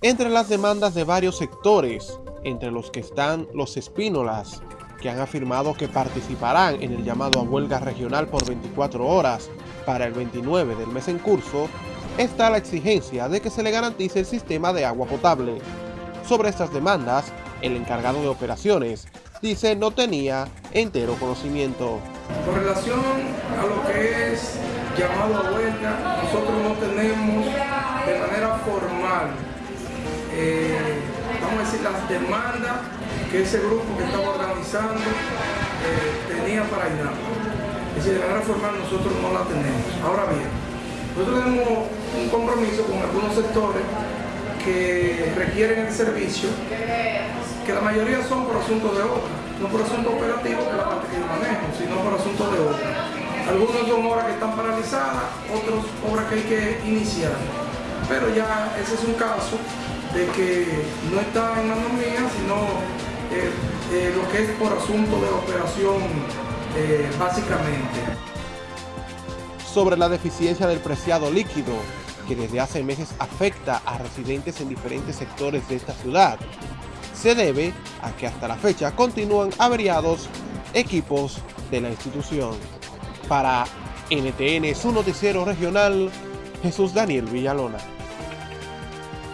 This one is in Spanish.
entre las demandas de varios sectores, entre los que están los espínolas, que han afirmado que participarán en el llamado a huelga regional por 24 horas para el 29 del mes en curso, está la exigencia de que se le garantice el sistema de agua potable. Sobre estas demandas, el encargado de operaciones dice no tenía entero conocimiento. Con relación a lo que es llamado a huelga, nosotros no tenemos las demandas que ese grupo que estaba organizando eh, tenía para INAPA. Es decir, de manera formal nosotros no la tenemos. Ahora bien, nosotros tenemos un compromiso con algunos sectores que requieren el servicio, que la mayoría son por asuntos de obra, no por asuntos operativos, que la parte que yo manejo, sino por asuntos de obra. Algunos son obras que están paralizadas, otros obras que hay que iniciar. Pero ya ese es un caso de que no está en manos mías, sino eh, eh, lo que es por asunto de operación eh, básicamente. Sobre la deficiencia del preciado líquido, que desde hace meses afecta a residentes en diferentes sectores de esta ciudad, se debe a que hasta la fecha continúan averiados equipos de la institución. Para NTN, su noticiero regional, Jesús Daniel Villalona.